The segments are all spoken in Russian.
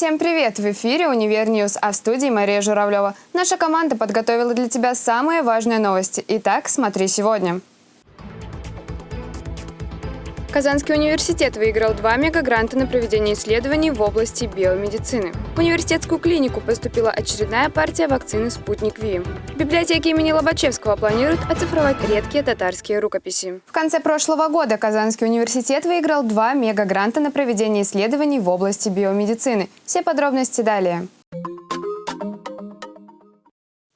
Всем привет! В эфире «Univer News», а в студии Мария Журавлева. Наша команда подготовила для тебя самые важные новости. Итак, смотри сегодня. Казанский университет выиграл два мегагранта на проведение исследований в области биомедицины. В университетскую клинику поступила очередная партия вакцины «Спутник V». В библиотеке имени Лобачевского планируют оцифровать редкие татарские рукописи. В конце прошлого года Казанский университет выиграл два мегагранта на проведение исследований в области биомедицины. Все подробности далее.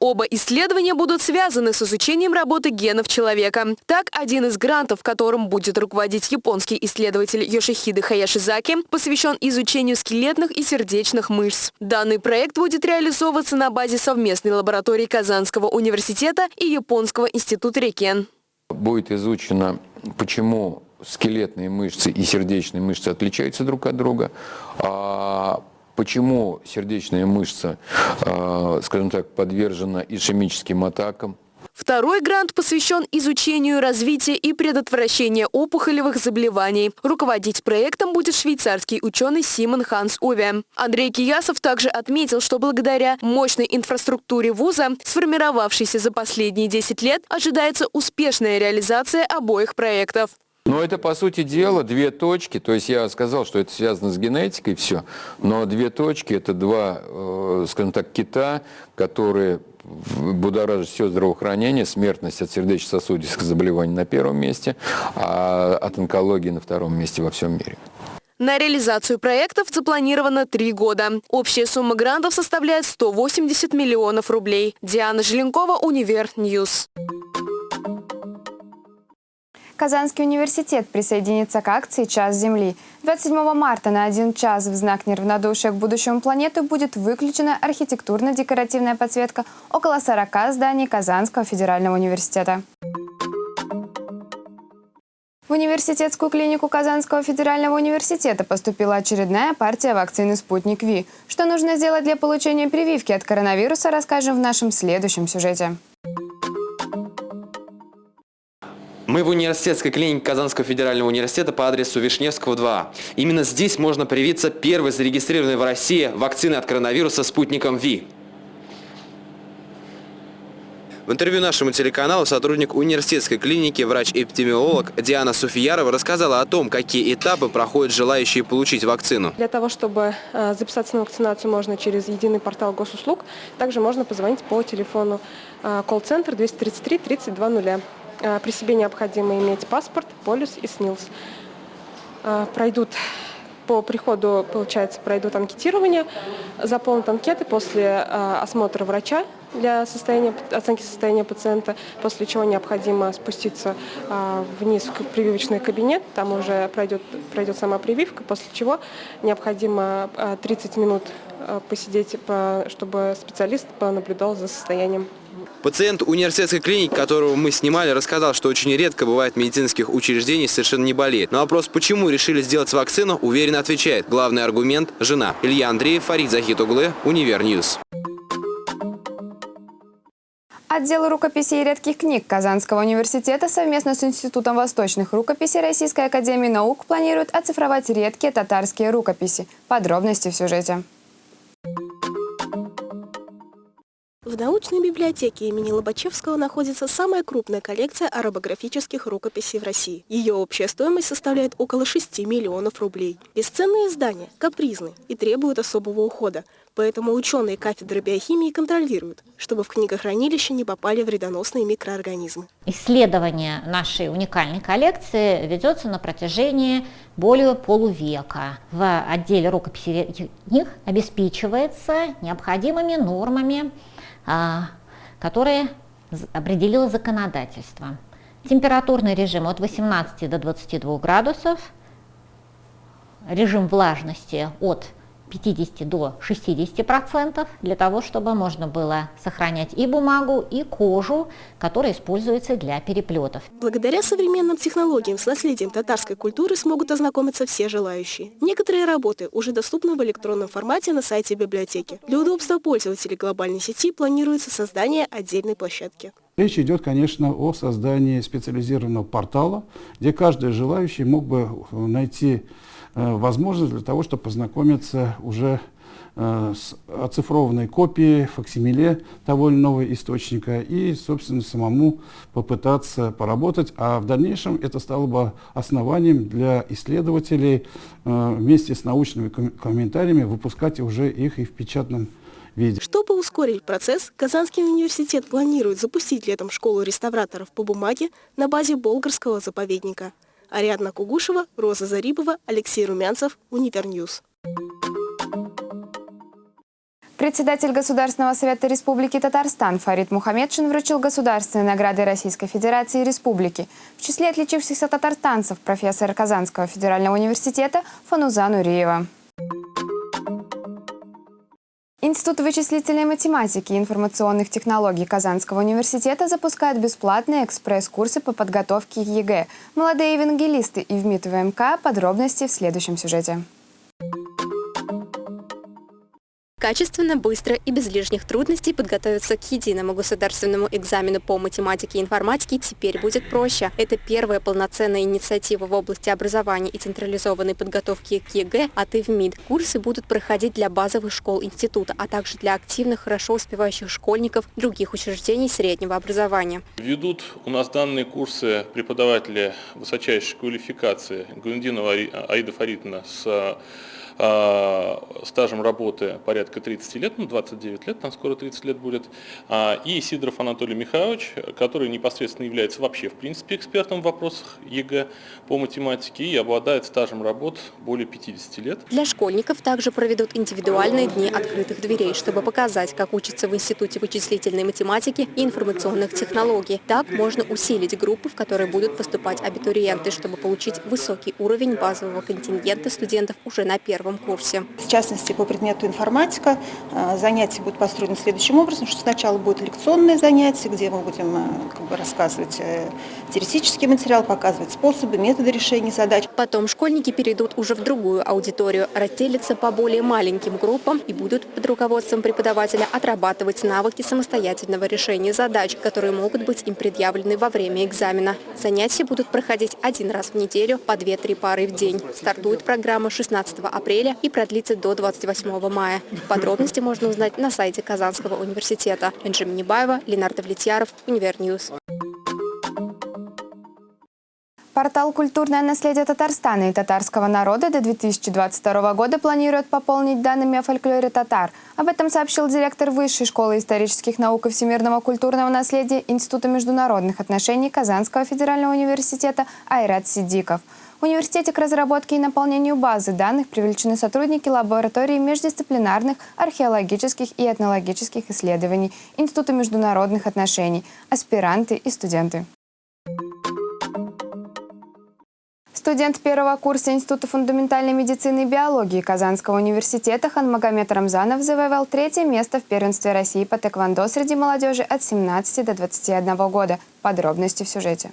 Оба исследования будут связаны с изучением работы генов человека. Так, один из грантов, которым будет руководить японский исследователь Йошихиде Хаяшизаки, посвящен изучению скелетных и сердечных мышц. Данный проект будет реализовываться на базе совместной лаборатории Казанского университета и Японского института Рекен. Будет изучено, почему скелетные мышцы и сердечные мышцы отличаются друг от друга, а Почему сердечная мышца, э, скажем так, подвержена ишемическим атакам? Второй грант посвящен изучению развития и предотвращения опухолевых заболеваний. Руководить проектом будет швейцарский ученый Симон Ханс Ове. Андрей Киясов также отметил, что благодаря мощной инфраструктуре вуза, сформировавшейся за последние 10 лет, ожидается успешная реализация обоих проектов. Но это, по сути дела, две точки. То есть я сказал, что это связано с генетикой, все. Но две точки – это два, э, скажем так, кита, которые будоражит все здравоохранение, смертность от сердечно-сосудистых заболеваний на первом месте, а от онкологии на втором месте во всем мире. На реализацию проектов запланировано три года. Общая сумма грантов составляет 180 миллионов рублей. Диана Желенкова, Univer News. Казанский университет присоединится к акции «Час Земли». 27 марта на один час в знак неравнодушия к будущему планеты будет выключена архитектурно-декоративная подсветка около 40 зданий Казанского федерального университета. В университетскую клинику Казанского федерального университета поступила очередная партия вакцины «Спутник Ви». Что нужно сделать для получения прививки от коронавируса, расскажем в нашем следующем сюжете. Мы в университетской клинике Казанского федерального университета по адресу Вишневского, 2. Именно здесь можно привиться первой зарегистрированной в России вакцины от коронавируса спутником ВИ. В интервью нашему телеканалу сотрудник университетской клиники, врач-эпидемиолог Диана Суфиярова рассказала о том, какие этапы проходят желающие получить вакцину. Для того, чтобы э, записаться на вакцинацию, можно через единый портал госуслуг. Также можно позвонить по телефону э, колл-центр 233 3200. А, при себе необходимо иметь паспорт, полюс и СНИЛС. А, пройдут по приходу, получается, пройдут анкетирование, заполнят анкеты после а, осмотра врача для состояния, оценки состояния пациента, после чего необходимо спуститься вниз в прививочный кабинет, там уже пройдет, пройдет сама прививка, после чего необходимо 30 минут посидеть, чтобы специалист понаблюдал за состоянием Пациент университетской клиники, которого мы снимали, рассказал, что очень редко бывает медицинских учреждениях совершенно не болеет. На вопрос, почему решили сделать вакцину, уверенно отвечает. Главный аргумент – жена. Илья Андреев, Фарид Захитуглы, Univer News. Отдел рукописей и редких книг Казанского университета совместно с Институтом восточных рукописей Российской академии наук планирует оцифровать редкие татарские рукописи. Подробности в сюжете. В научной библиотеке имени Лобачевского находится самая крупная коллекция арабографических рукописей в России. Ее общая стоимость составляет около 6 миллионов рублей. Бесценные издания капризны и требуют особого ухода, поэтому ученые кафедры биохимии контролируют, чтобы в книгохранилище не попали вредоносные микроорганизмы. Исследование нашей уникальной коллекции ведется на протяжении более полувека. В отделе рукописей книг обеспечивается необходимыми нормами которые определило законодательство. Температурный режим от 18 до 22 градусов, режим влажности от 50 до 60 процентов для того, чтобы можно было сохранять и бумагу, и кожу, которая используется для переплетов. Благодаря современным технологиям с наследием татарской культуры смогут ознакомиться все желающие. Некоторые работы уже доступны в электронном формате на сайте библиотеки. Для удобства пользователей глобальной сети планируется создание отдельной площадки. Речь идет, конечно, о создании специализированного портала, где каждый желающий мог бы найти возможность для того, чтобы познакомиться уже с оцифрованной копией, факсимиле того или иного источника и, собственно, самому попытаться поработать. А в дальнейшем это стало бы основанием для исследователей вместе с научными комментариями выпускать уже их и в печатном виде. Чтобы ускорить процесс, Казанский университет планирует запустить летом школу реставраторов по бумаге на базе Болгарского заповедника. Ариадна Кугушева, Роза Зарибова, Алексей Румянцев, Univer News. Председатель Государственного совета Республики Татарстан Фарид Мухаммедшин вручил государственные награды Российской Федерации и Республики. В числе отличившихся татарстанцев профессор Казанского федерального университета Фануза Нуриева. Институт вычислительной математики и информационных технологий Казанского университета запускает бесплатные экспресс-курсы по подготовке к ЕГЭ. Молодые евангелисты ИВМиИТ-ВМК. Подробности в следующем сюжете. Качественно, быстро и без лишних трудностей подготовиться к единому государственному экзамену по математике и информатике теперь будет проще. Это первая полноценная инициатива в области образования и централизованной подготовки к ЕГЭ от ИВМиИТ. Курсы будут проходить для базовых школ института, а также для активных, хорошо успевающих школьников других учреждений среднего образования. Ведут у нас данные курсы преподаватели высочайшей квалификации Гундинова Аида Фаритовна с а, стажем работы порядка 30 лет, ну 29 лет, там скоро 30 лет будет, а, и Сидоров Анатолий Михайлович, который непосредственно является вообще в принципе экспертом в вопросах ЕГЭ по математике и обладает стажем работ более 50 лет. Для школьников также проведут индивидуальные дни открытых дверей, чтобы показать, как учатся в Институте вычислительной математики и информационных технологий. Так можно усилить группы, в которые будут поступать абитуриенты, чтобы получить высокий уровень базового контингента студентов уже на первом первом курсе. В частности, по предмету информатика э, занятия будут построены следующим образом, что сначала будет лекционное занятие, где мы будем э, как бы, рассказывать э, теоретический материал, показывать способы, методы решения задач. Потом школьники перейдут уже в другую аудиторию, разделятся по более маленьким группам и будут под руководством преподавателя отрабатывать навыки самостоятельного решения задач, которые могут быть им предъявлены во время экзамена. Занятия будут проходить один раз в неделю по 2-3 пары в день. Стартует программа 16 апреля апреля и продлится до 28 мая. Подробности можно узнать на сайте Казанского университета. Энджи Минибаева, Ленар Давлетьяров, Универ News. Портал «Культурное наследие Татарстана и татарского народа» до 2022 года планирует пополнить данными о фольклоре татар. Об этом сообщил директор Высшей школы исторических наук и всемирного культурного наследия Института международных отношений Казанского федерального университета Айрат Сидиков. В университете к разработке и наполнению базы данных привлечены сотрудники лаборатории междисциплинарных археологических и этнологических исследований Института международных отношений, аспиранты и студенты. Студент первого курса Института фундаментальной медицины и биологии Казанского университета Ханмагомед Рамзанов завоевал третье место в первенстве России по тэквондо среди молодежи от 17 до 21 года. Подробности в сюжете.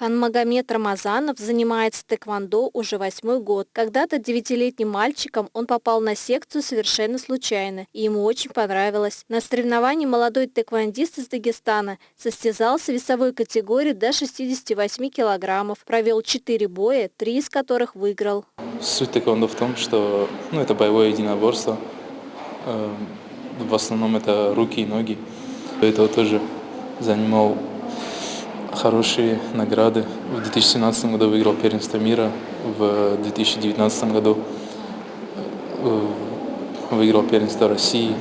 Ханмагомед Рамазанов занимается тэквондо уже восьмой год. Когда-то девятилетним мальчиком он попал на секцию совершенно случайно, и ему очень понравилось. На соревновании молодой тэквондист из Дагестана состязался в весовой категории до 68 килограммов, провел четыре боя, три из которых выиграл. Суть тэквондо в том, что ну, это боевое единоборство. Эм, в основном это руки и ноги. Этого тоже занимал хорошие награды. В 2017 году выиграл первенство мира, в 2019 году э, выиграл первенство России.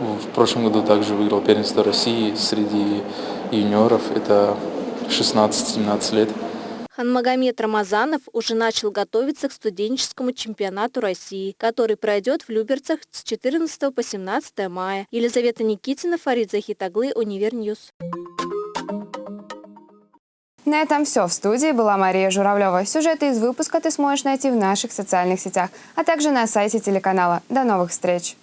В прошлом году также выиграл первенство России среди юниоров, это 16-17 лет. Ханмагомед Рамазанов уже начал готовиться к студенческому чемпионату России, который пройдет в Люберцах с 14 по 17 мая. Елизавета Никитина, Фарид Захит оглы, Универ News. На этом все. В студии была Мария Журавлева. Сюжеты из выпуска ты сможешь найти в наших социальных сетях, а также на сайте телеканала. До новых встреч!